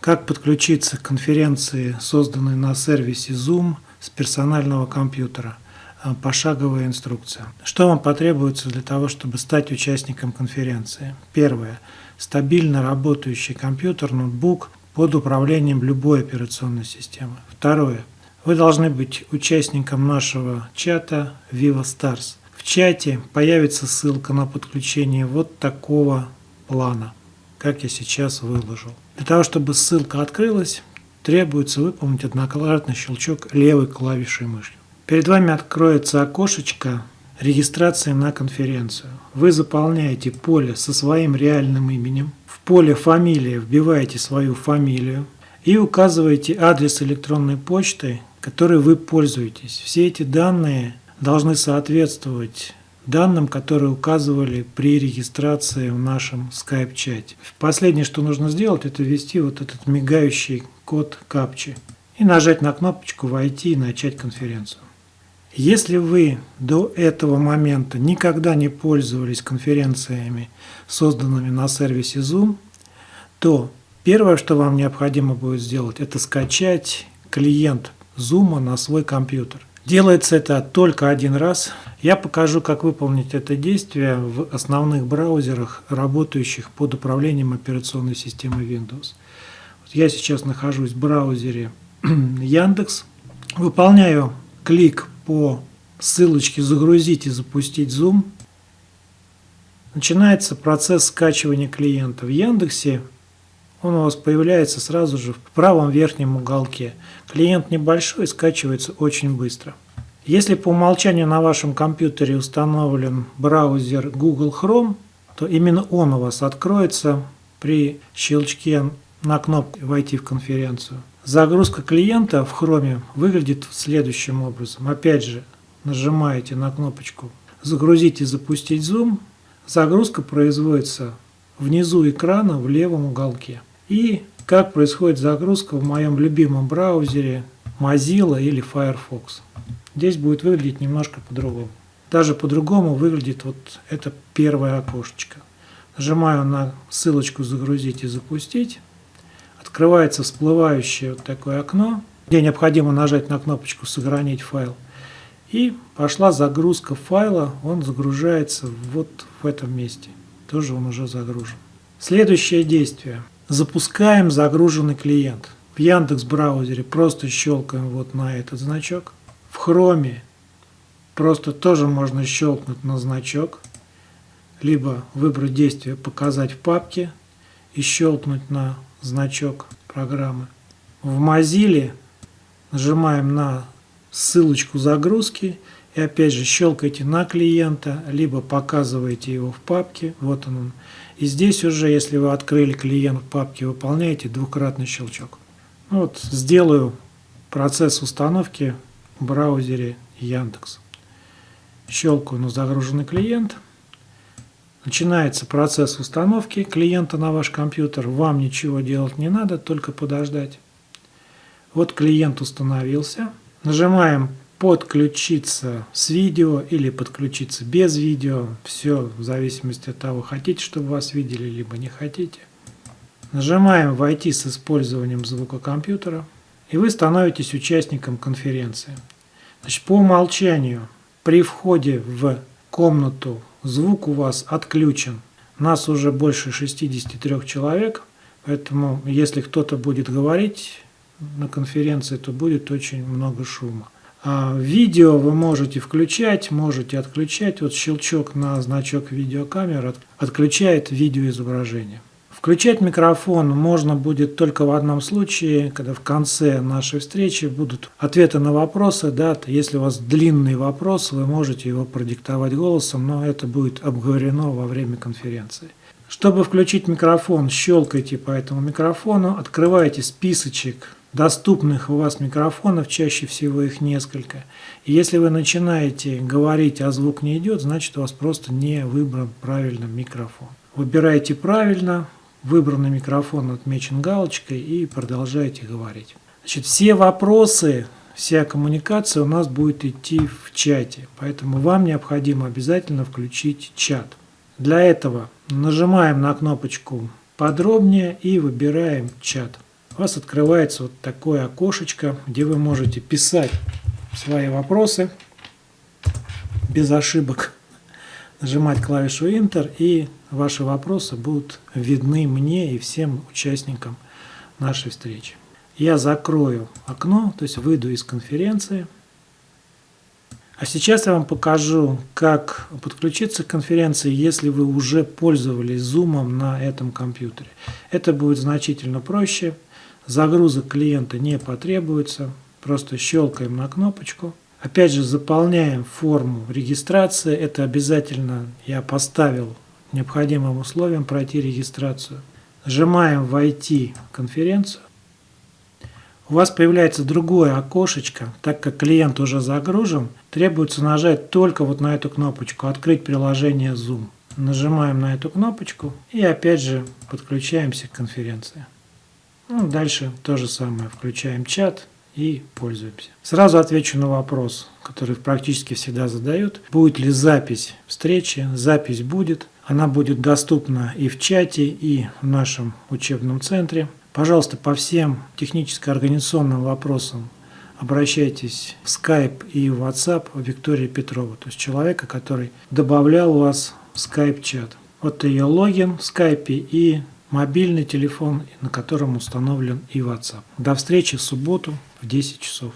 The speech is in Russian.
Как подключиться к конференции, созданной на сервисе Zoom с персонального компьютера? А, пошаговая инструкция. Что вам потребуется для того, чтобы стать участником конференции? Первое. Стабильно работающий компьютер, ноутбук под управлением любой операционной системы. Второе. Вы должны быть участником нашего чата Viva Stars. В чате появится ссылка на подключение вот такого плана, как я сейчас выложил. Для того, чтобы ссылка открылась, требуется выполнить однократный щелчок левой клавишей мыши. Перед вами откроется окошечко регистрации на конференцию. Вы заполняете поле со своим реальным именем. В поле «Фамилия» вбиваете свою фамилию и указываете адрес электронной почты, которой вы пользуетесь. Все эти данные должны соответствовать данным, которые указывали при регистрации в нашем скайп-чате. Последнее, что нужно сделать, это ввести вот этот мигающий код капчи и нажать на кнопочку «Войти» и начать конференцию. Если вы до этого момента никогда не пользовались конференциями, созданными на сервисе Zoom, то первое, что вам необходимо будет сделать, это скачать клиент Zoom на свой компьютер. Делается это только один раз. Я покажу, как выполнить это действие в основных браузерах, работающих под управлением операционной системы Windows. Я сейчас нахожусь в браузере Яндекс. Выполняю клик по ссылочке «Загрузить и запустить Zoom». Начинается процесс скачивания клиента. В Яндексе он у вас появляется сразу же в правом верхнем уголке. Клиент небольшой, скачивается очень быстро. Если по умолчанию на вашем компьютере установлен браузер Google Chrome, то именно он у вас откроется при щелчке на кнопку «Войти в конференцию». Загрузка клиента в Chrome выглядит следующим образом. Опять же, нажимаете на кнопочку «Загрузить и запустить Zoom». Загрузка производится внизу экрана в левом уголке. И как происходит загрузка в моем любимом браузере Mozilla или Firefox. Здесь будет выглядеть немножко по-другому. Даже по-другому выглядит вот это первое окошечко. Нажимаю на ссылочку «Загрузить и запустить». Открывается всплывающее вот такое окно, где необходимо нажать на кнопочку «Сохранить файл». И пошла загрузка файла, он загружается вот в этом месте. Тоже он уже загружен. Следующее действие. Запускаем загруженный клиент. В Яндекс браузере просто щелкаем вот на этот значок. В Хроме просто тоже можно щелкнуть на значок. Либо выбрать действие «Показать в папке» и щелкнуть на значок программы. В Mozilla нажимаем на ссылочку загрузки и опять же щелкаете на клиента, либо показываете его в папке, вот он. И здесь уже, если вы открыли клиент в папке, выполняете двукратный щелчок. Ну вот сделаю процесс установки в браузере Яндекс. Щелкаю на загруженный клиент. Начинается процесс установки клиента на ваш компьютер. Вам ничего делать не надо, только подождать. Вот клиент установился. Нажимаем подключиться с видео или подключиться без видео. Все в зависимости от того, хотите, чтобы вас видели, либо не хотите. Нажимаем «Войти с использованием звука компьютера» и вы становитесь участником конференции. Значит, по умолчанию при входе в комнату звук у вас отключен. Нас уже больше 63 человек, поэтому если кто-то будет говорить на конференции, то будет очень много шума. А видео вы можете включать, можете отключать. Вот щелчок на значок видеокамеры отключает видеоизображение. Включать микрофон можно будет только в одном случае, когда в конце нашей встречи будут ответы на вопросы. Да, если у вас длинный вопрос, вы можете его продиктовать голосом, но это будет обговорено во время конференции. Чтобы включить микрофон, щелкайте по этому микрофону, открывайте списочек доступных у вас микрофонов, чаще всего их несколько. И если вы начинаете говорить, а звук не идет, значит у вас просто не выбран правильно микрофон. Выбирайте правильно, выбранный микрофон отмечен галочкой и продолжайте говорить. Значит, все вопросы, вся коммуникация у нас будет идти в чате, поэтому вам необходимо обязательно включить чат. Для этого нажимаем на кнопочку «Подробнее» и выбираем «Чат». У вас открывается вот такое окошечко, где вы можете писать свои вопросы без ошибок, нажимать клавишу Enter, и ваши вопросы будут видны мне и всем участникам нашей встречи. Я закрою окно, то есть выйду из конференции. А сейчас я вам покажу, как подключиться к конференции, если вы уже пользовались Zoom на этом компьютере. Это будет значительно проще. Загрузок клиента не потребуется. Просто щелкаем на кнопочку. Опять же заполняем форму регистрации. Это обязательно я поставил необходимым условием пройти регистрацию. Нажимаем «Войти в конференцию». У вас появляется другое окошечко, так как клиент уже загружен, требуется нажать только вот на эту кнопочку «Открыть приложение Zoom». Нажимаем на эту кнопочку и опять же подключаемся к конференции. Ну, дальше то же самое, включаем чат и пользуемся. Сразу отвечу на вопрос, который практически всегда задают. Будет ли запись встречи? Запись будет. Она будет доступна и в чате, и в нашем учебном центре. Пожалуйста, по всем техническо-организационным вопросам обращайтесь в Skype и в WhatsApp Виктории Петрова, то есть человека, который добавлял вас в Skype-чат. Вот ее логин в Skype и мобильный телефон, на котором установлен и WhatsApp. До встречи в субботу в 10 часов.